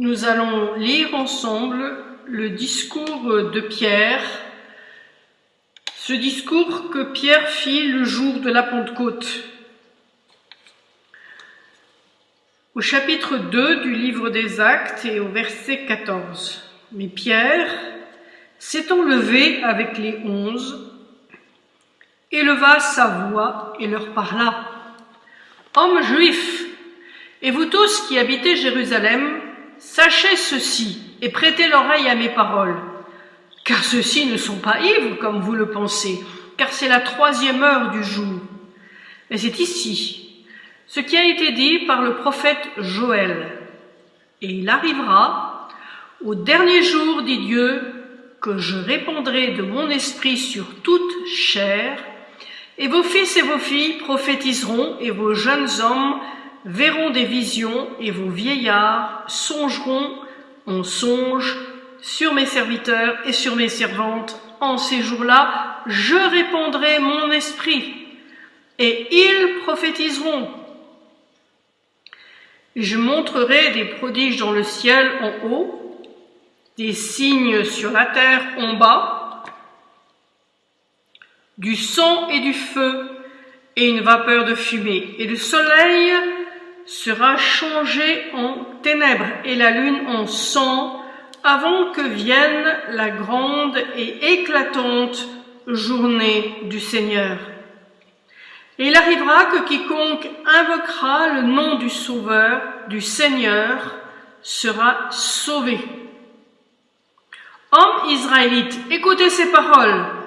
Nous allons lire ensemble le discours de Pierre, ce discours que Pierre fit le jour de la Pentecôte. Au chapitre 2 du livre des Actes et au verset 14. Mais Pierre, s'étant levé avec les onze, éleva sa voix et leur parla. Hommes juifs, et vous tous qui habitez Jérusalem, sachez ceci et prêtez l'oreille à mes paroles, car ceux-ci ne sont pas ivres comme vous le pensez, car c'est la troisième heure du jour. Mais c'est ici ce qui a été dit par le prophète Joël. Et il arrivera, au dernier jour, dit Dieu, que je répandrai de mon esprit sur toute chair, et vos fils et vos filles prophétiseront, et vos jeunes hommes verront des visions, et vos vieillards songeront en songe sur mes serviteurs et sur mes servantes. En ces jours-là, je répandrai mon esprit, et ils prophétiseront. Je montrerai des prodiges dans le ciel en haut, des signes sur la terre en bas, du sang et du feu et une vapeur de fumée. Et le soleil sera changé en ténèbres et la lune en sang avant que vienne la grande et éclatante journée du Seigneur. Et il arrivera que quiconque invoquera le nom du Sauveur, du Seigneur, sera sauvé. Hommes israélites, écoutez ces paroles.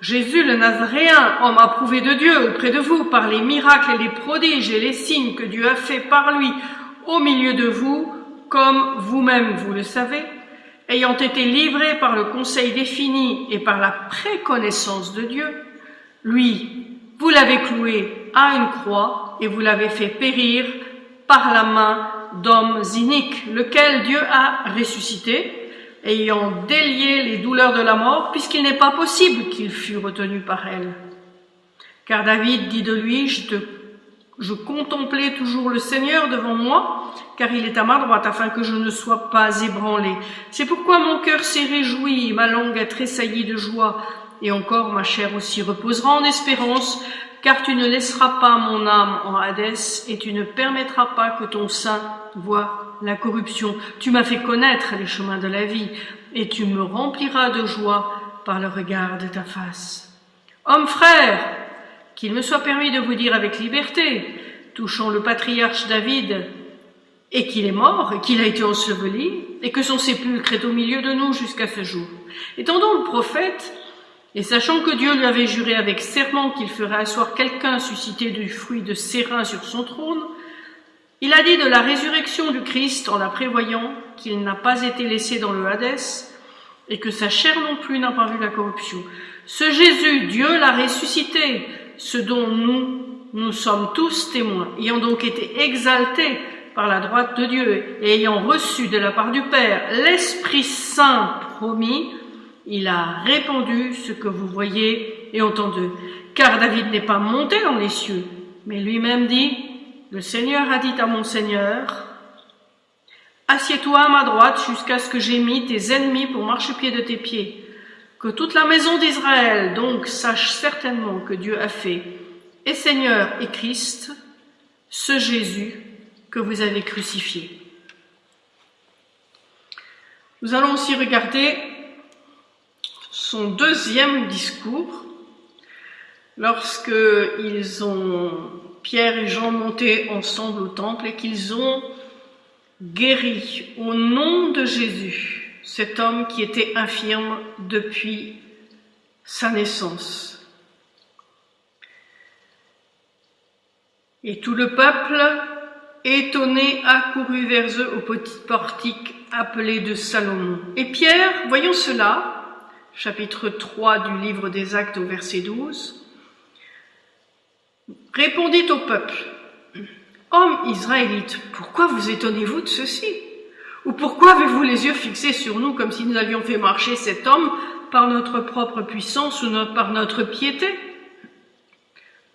Jésus le Nazaréen, homme approuvé de Dieu auprès de vous par les miracles et les prodiges et les signes que Dieu a fait par lui au milieu de vous, comme vous-même vous le savez, ayant été livré par le conseil défini et par la préconnaissance de Dieu, lui, vous l'avez cloué à une croix et vous l'avez fait périr par la main d'hommes iniques, lequel Dieu a ressuscité, ayant délié les douleurs de la mort, puisqu'il n'est pas possible qu'il fût retenu par elle. Car David dit de lui, je, te, contemplais toujours le Seigneur devant moi, car il est à ma droite, afin que je ne sois pas ébranlé. C'est pourquoi mon cœur s'est réjoui, ma langue a tressailli de joie, et encore ma chair aussi reposera en espérance, car tu ne laisseras pas mon âme en Hadès, et tu ne permettras pas que ton sein voie la corruption. Tu m'as fait connaître les chemins de la vie, et tu me rempliras de joie par le regard de ta face. Homme frère, qu'il me soit permis de vous dire avec liberté, touchant le patriarche David, et qu'il est mort, et qu'il a été enseveli, et que son sépulcre est au milieu de nous jusqu'à ce jour. Étendant le prophète, et sachant que Dieu lui avait juré avec serment qu'il ferait asseoir quelqu'un suscité du fruit de ses reins sur son trône, il a dit de la résurrection du Christ en la prévoyant qu'il n'a pas été laissé dans le Hadès et que sa chair non plus n'a pas vu la corruption. Ce Jésus, Dieu l'a ressuscité, ce dont nous, nous sommes tous témoins, ayant donc été exaltés par la droite de Dieu et ayant reçu de la part du Père l'Esprit Saint promis, il a répandu ce que vous voyez et entendez. Car David n'est pas monté dans les cieux, mais lui-même dit, le Seigneur a dit à mon Seigneur, Assieds-toi à ma droite jusqu'à ce que j'ai mis tes ennemis pour marchepied de tes pieds. Que toute la maison d'Israël donc sache certainement que Dieu a fait, et Seigneur et Christ, ce Jésus que vous avez crucifié. Nous allons aussi regarder son deuxième discours, lorsque ils ont, Pierre et Jean monté ensemble au temple et qu'ils ont guéri au nom de Jésus cet homme qui était infirme depuis sa naissance. Et tout le peuple, étonné, accourut vers eux au petit portique appelé de Salomon. Et Pierre, voyant cela, chapitre 3 du livre des Actes au verset 12, répondit au peuple, Hommes israélites, pourquoi vous étonnez-vous de ceci? Ou pourquoi avez-vous les yeux fixés sur nous comme si nous avions fait marcher cet homme par notre propre puissance ou par notre piété?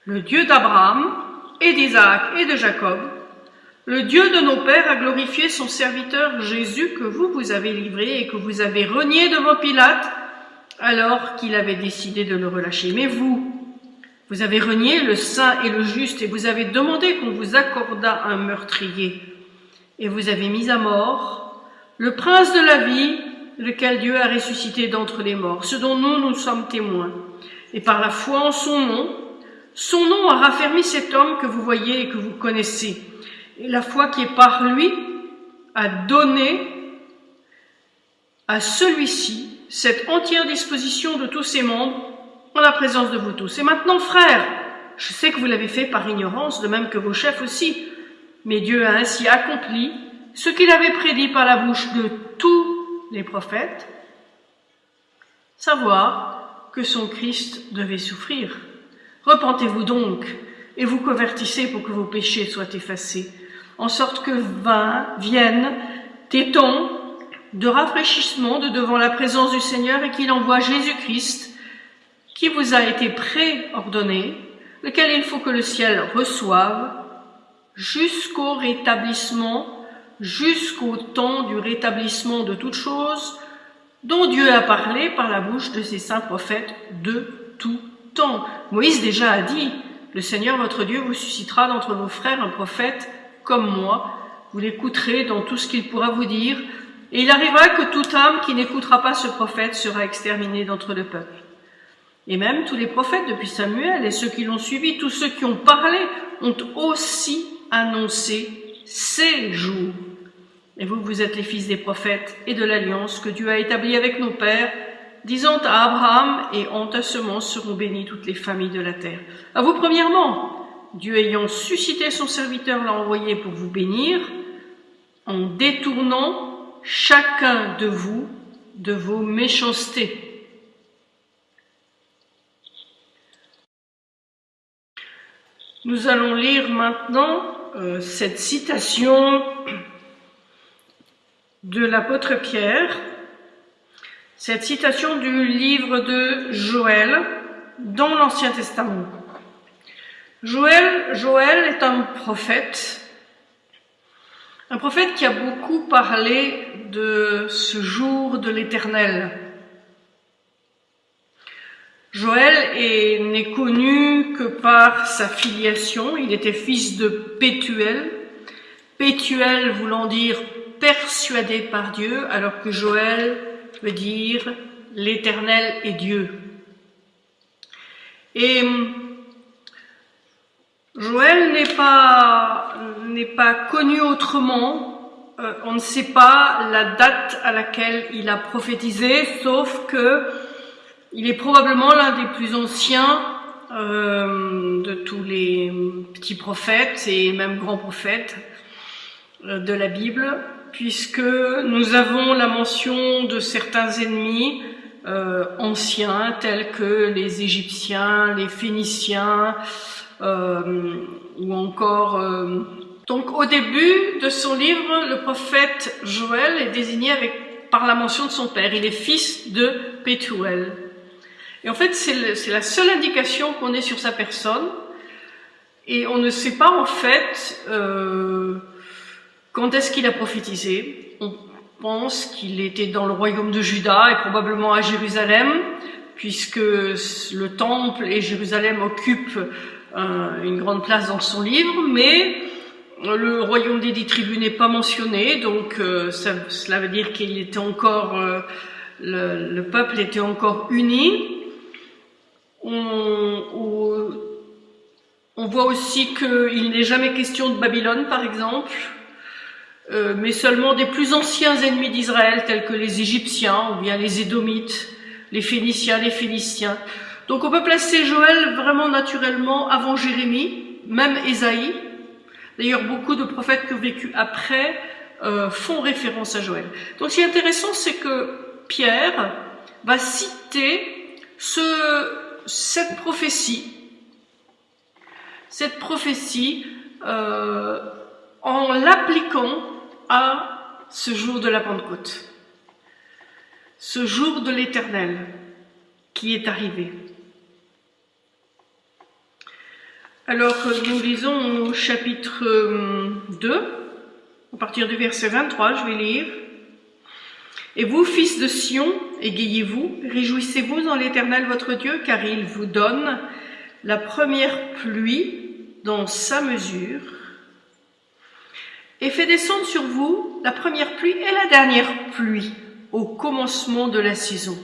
Le Dieu d'Abraham et d'Isaac et de Jacob, Le Dieu de nos pères a glorifié son serviteur Jésus que vous, vous avez livré et que vous avez renié devant Pilate alors qu'il avait décidé de le relâcher. Mais vous, vous avez renié le saint et le juste et vous avez demandé qu'on vous accordât un meurtrier. Et vous avez mis à mort le prince de la vie, lequel Dieu a ressuscité d'entre les morts, ce dont nous, nous sommes témoins. Et par la foi en son nom, son nom a raffermi cet homme que vous voyez et que vous connaissez. Et la foi qui est par lui a donné à celui-ci cette entière disposition de tous ses membres en la présence de vous tous. Et maintenant, frères, je sais que vous l'avez fait par ignorance, de même que vos chefs aussi, mais Dieu a ainsi accompli ce qu'il avait prédit par la bouche de tous les prophètes, savoir que son Christ devait souffrir. Repentez-vous donc et vous convertissez pour que vos péchés soient effacés, en sorte que viennent des temps de rafraîchissement de devant la présence du Seigneur et qu'il envoie Jésus-Christ qui vous a été préordonné, lequel il faut que le ciel reçoive jusqu'au rétablissement, jusqu'au temps du rétablissement de toutes choses, dont Dieu a parlé par la bouche de ses saints prophètes de tout temps. Moïse déjà a dit, le Seigneur votre Dieu vous suscitera d'entre vos frères un prophète comme moi, vous l'écouterez dans tout ce qu'il pourra vous dire, et il arrivera que toute âme qui n'écoutera pas ce prophète sera exterminée d'entre le peuple. Et même tous les prophètes depuis Samuel et ceux qui l'ont suivi, tous ceux qui ont parlé, ont aussi annoncé ces jours. Et vous, vous êtes les fils des prophètes et de l'alliance que Dieu a établie avec nos pères, disant à Abraham, et en ta semence seront bénies toutes les familles de la terre. À vous premièrement, Dieu ayant suscité son serviteur l'a envoyé pour vous bénir, en détournant chacun de vous de vos méchancetés. Nous allons lire maintenant euh, cette citation de l'apôtre Pierre, cette citation du livre de Joël dans l'Ancien Testament. Joël, Joël est un prophète, un prophète qui a beaucoup parlé de ce jour de l'Éternel, Joël n'est connu que par sa filiation. Il était fils de Pétuel. Pétuel voulant dire persuadé par Dieu, alors que Joël veut dire l'éternel est Dieu. Et Joël n'est pas, n'est pas connu autrement. Euh, on ne sait pas la date à laquelle il a prophétisé, sauf que il est probablement l'un des plus anciens euh, de tous les petits prophètes et même grands prophètes euh, de la Bible, puisque nous avons la mention de certains ennemis euh, anciens, tels que les Égyptiens, les Phéniciens, ou encore... donc au début de son livre, le prophète Joël est désigné avec, par la mention de son père. Il est fils de Pétuel. Et en fait, c'est la seule indication qu'on ait sur sa personne. Et on ne sait pas en fait euh, quand est-ce qu'il a prophétisé. On pense qu'il était dans le royaume de Juda et probablement à Jérusalem, puisque le temple et Jérusalem occupent euh, une grande place dans son livre, mais le royaume des dix tribus n'est pas mentionné, donc euh, cela veut dire qu'il était encore, le, le, peuple était encore uni. On, voit aussi qu'il n'est jamais question de Babylone, par exemple, euh, mais seulement des plus anciens ennemis d'Israël, tels que les Égyptiens, ou bien les Édomites, les Phéniciens, les Philistins. Donc on peut placer Joël vraiment naturellement avant Jérémie, même Ésaïe. D'ailleurs, beaucoup de prophètes qui ont vécu après euh, font référence à Joël. Donc ce qui est intéressant, c'est que Pierre va citer ce, cette prophétie, cette prophétie euh, en l'appliquant à ce jour de la Pentecôte, ce jour de l'Éternel qui est arrivé. Alors, nous lisons au chapitre 2, euh, à partir du verset 23, je vais lire. Et vous, fils de Sion, égayez-vous, réjouissez-vous en l'Éternel votre Dieu, car il vous donne la première pluie dans sa mesure, et fait descendre sur vous la première pluie et la dernière pluie au commencement de la saison.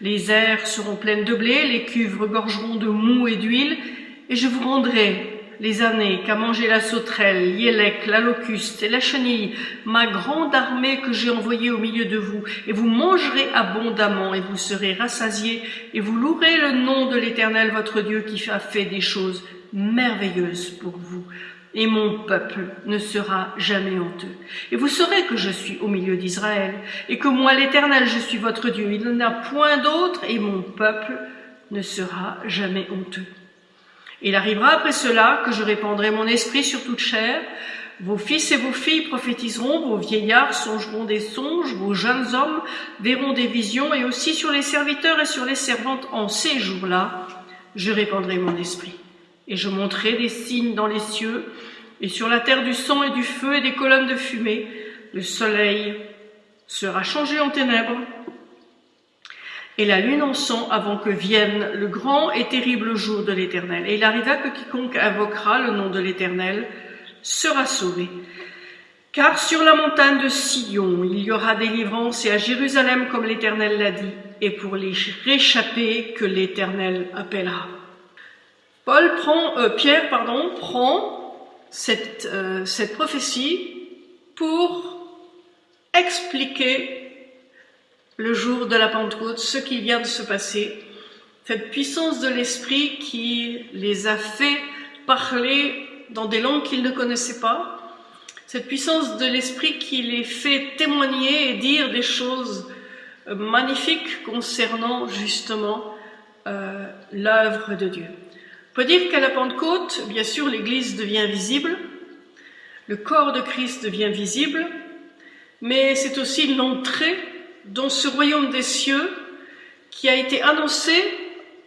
Les airs seront pleines de blé, les cuves regorgeront de mou et d'huile, et je vous rendrai les années qu'a mangé la sauterelle, l'yélec, la locuste et la chenille, ma grande armée que j'ai envoyée au milieu de vous, et vous mangerez abondamment, et vous serez rassasiés, et vous louerez le nom de l'Éternel votre Dieu qui a fait des choses merveilleuses pour vous. Et mon peuple ne sera jamais honteux. Et vous saurez que je suis au milieu d'Israël, et que moi l'Éternel, je suis votre Dieu. Il n'y a point d'autre, et mon peuple ne sera jamais honteux. Il arrivera après cela que je répandrai mon esprit sur toute chair. Vos fils et vos filles prophétiseront, vos vieillards songeront des songes, vos jeunes hommes verront des visions, et aussi sur les serviteurs et sur les servantes en ces jours-là, je répandrai mon esprit. Et je montrerai des signes dans les cieux, et sur la terre du sang et du feu et des colonnes de fumée. Le soleil sera changé en ténèbres, et la lune en sang avant que vienne le grand et terrible jour de l'Éternel. Et il arriva que quiconque invoquera le nom de l'Éternel sera sauvé. Car sur la montagne de Sion, il y aura délivrance, et à Jérusalem, comme l'Éternel l'a dit, et pour les réchapper que l'Éternel appellera. Paul prend, euh, Pierre pardon, prend cette, euh, cette prophétie pour expliquer le jour de la Pentecôte, ce qui vient de se passer, cette puissance de l'Esprit qui les a fait parler dans des langues qu'ils ne connaissaient pas, cette puissance de l'Esprit qui les fait témoigner et dire des choses euh, magnifiques concernant justement euh, l'œuvre de Dieu. On peut dire qu'à la Pentecôte, bien sûr, l'Église devient visible, le corps de Christ devient visible, mais c'est aussi l'entrée dans ce royaume des cieux qui a été annoncé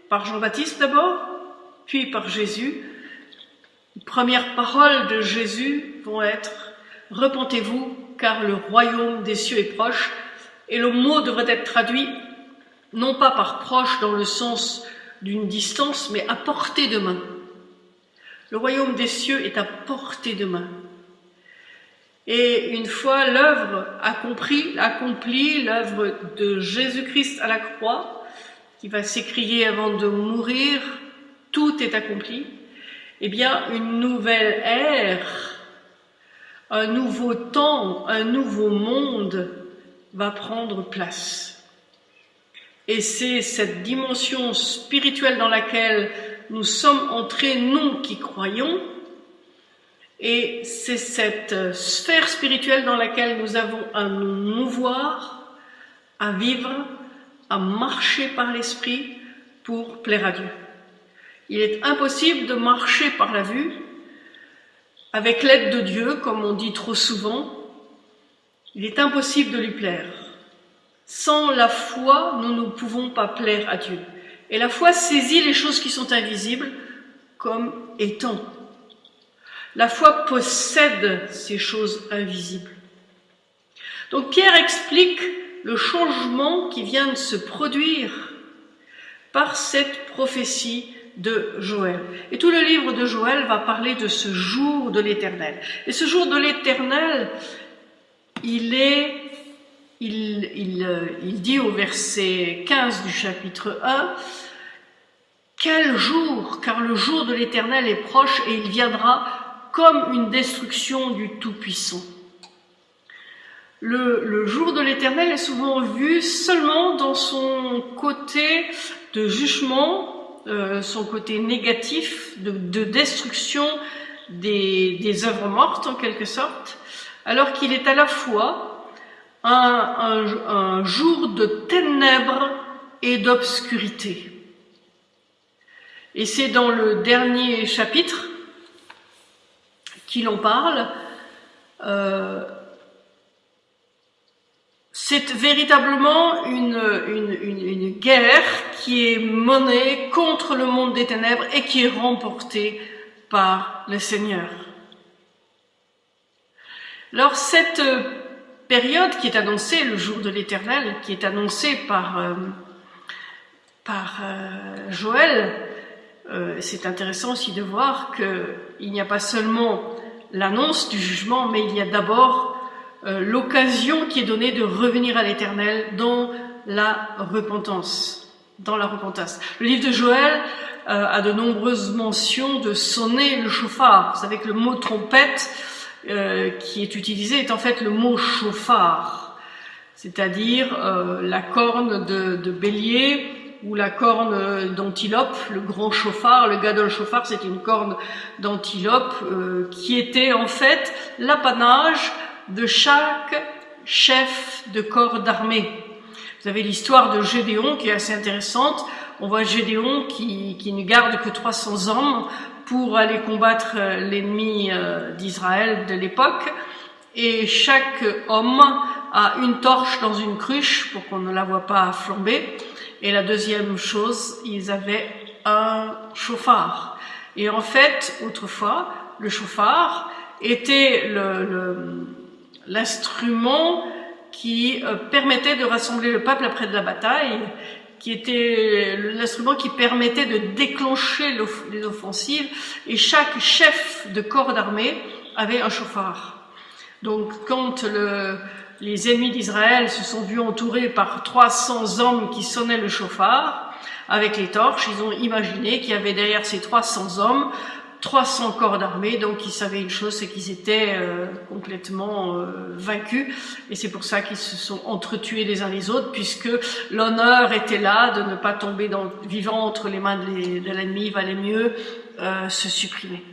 par Jean-Baptiste d'abord, puis par Jésus. Les premières paroles de Jésus vont être Repentez-vous, car le royaume des cieux est proche. Et le mot devrait être traduit non pas par proche dans le sens d'une distance, mais à portée de main. Le royaume des cieux est à portée de main. Et une fois l'œuvre accomplie, l'œuvre de Jésus-Christ à la croix, qui va s'écrier avant de mourir, tout est accompli, eh bien, une nouvelle ère, un nouveau temps, un nouveau monde va prendre place. Et c'est cette dimension spirituelle dans laquelle nous sommes entrés, nous qui croyons, et c'est cette euh, sphère spirituelle dans laquelle nous avons à nous mouvoir, à vivre, à marcher par l'esprit pour plaire à Dieu. Il est impossible de marcher par la vue avec l'aide de Dieu, comme on dit trop souvent. Il est impossible de lui plaire. Sans la foi, nous ne pouvons pas plaire à Dieu. Et la foi saisit les choses qui sont invisibles comme étant la foi possède ces choses invisibles. Donc Pierre explique le changement qui vient de se produire par cette prophétie de Joël. Et tout le livre de Joël va parler de ce jour de l'éternel. Et ce jour de l'éternel, il est, il, il, dit au verset 15 du chapitre 1, quel jour, car le jour de l'éternel est proche et il viendra comme une destruction du Tout-Puissant. Le, jour de l'éternel est souvent vu seulement dans son côté de jugement, euh, son côté négatif, de, destruction des, œuvres mortes en quelque sorte, alors qu'il est à la fois un jour de ténèbres et d'obscurité. Et c'est dans le dernier chapitre qu'il parle, euh, c'est véritablement une, guerre qui est menée contre le monde des ténèbres et qui est remportée par le Seigneur. Alors cette période qui est annoncée, le jour de l'Éternel, qui est annoncée par, euh, par euh, Joël, c'est intéressant aussi de voir qu'il n'y a pas seulement l'annonce du jugement, mais il y a d'abord l'occasion qui est donnée de revenir à l'Éternel dans la repentance. Dans la repentance. Le livre de Joël a de nombreuses mentions de sonner le chauffard. Vous savez que le mot trompette euh, qui est utilisé est en fait le mot chauffard, c'est-à-dire euh, la corne de, de, bélier ou la corne d'antilope, le grand chauffard, le gadol chauffard, c'est une corne d'antilope euh, qui était en fait l'apanage de chaque chef de corps d'armée. Vous avez l'histoire de Gédéon qui est assez intéressante. On voit Gédéon qui, qui ne garde que 300 hommes pour aller combattre euh, l'ennemi euh, d'Israël de l'époque. Et chaque homme a une torche dans une cruche pour qu'on ne la voit pas flamber. Et la deuxième chose, ils avaient un chauffard. Et en fait, autrefois, le chauffard était l'instrument qui euh, permettait de rassembler le peuple après la bataille qui était l'instrument qui permettait de déclencher les offensives, et chaque chef de corps d'armée avait un chauffard. Donc quand le, les ennemis d'Israël se sont vus entourés par 300 hommes qui sonnaient le chauffard. Avec les torches, ils ont imaginé qu'il y avait derrière ces 300 hommes 300 corps d'armée, donc ils savaient une chose, c'est qu'ils étaient euh, complètement euh, vaincus, et c'est pour ça qu'ils se sont entretués les uns les autres, puisque l'honneur était là de ne pas tomber vivant entre les mains de l'ennemi, il valait mieux euh, se supprimer.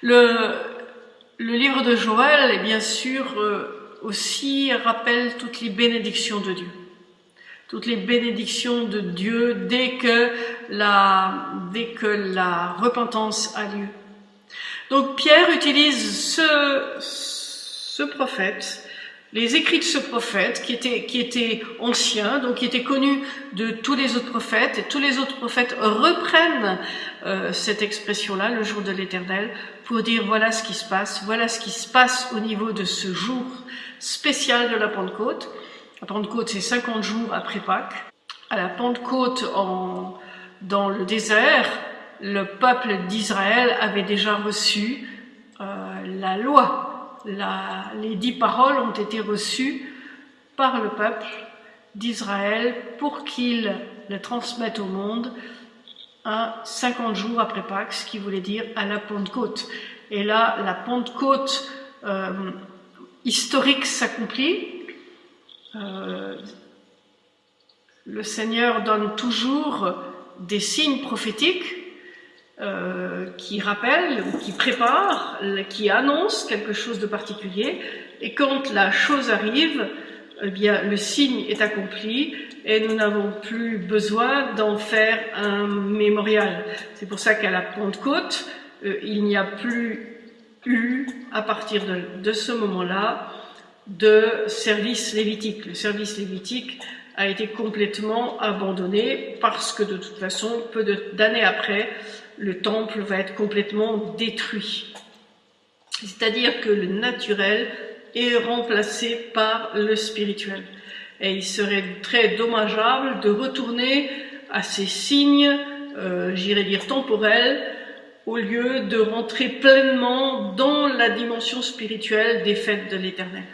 Le, le livre de Joël, est bien sûr, aussi rappelle toutes les bénédictions de Dieu toutes les bénédictions de Dieu dès que la, dès que la repentance a lieu. Donc Pierre utilise ce, ce prophète, les écrits de ce prophète qui était, qui était ancien, donc qui était connu de tous les autres prophètes, et tous les autres prophètes reprennent euh, cette expression-là, le jour de l'éternel, pour dire voilà ce qui se passe, voilà ce qui se passe au niveau de ce jour spécial de la Pentecôte. La Pentecôte, c'est 50 jours après Pâques. À la Pentecôte, en, dans le désert, le peuple d'Israël avait déjà reçu euh, la loi. Les dix paroles ont été reçues par le peuple d'Israël pour qu'il les transmette au monde à 50 jours après Pâques, ce qui voulait dire à la Pentecôte. Et là, la Pentecôte euh, historique s'accomplit, euh, le Seigneur donne toujours des signes prophétiques euh, qui rappellent, qui préparent, qui annoncent quelque chose de particulier. Et quand la chose arrive, eh bien, le signe est accompli et nous n'avons plus besoin d'en faire un mémorial. C'est pour ça qu'à la Pentecôte, euh, il n'y a plus eu, à partir de, de ce moment-là, de service lévitique. Le service lévitique a été complètement abandonné parce que de toute façon, peu d'années après, le temple va être complètement détruit. C'est-à-dire que le naturel est remplacé par le spirituel. Et il serait très dommageable de retourner à ces signes, euh, j'irais dire temporels, au lieu de rentrer pleinement dans la dimension spirituelle des fêtes de l'éternel.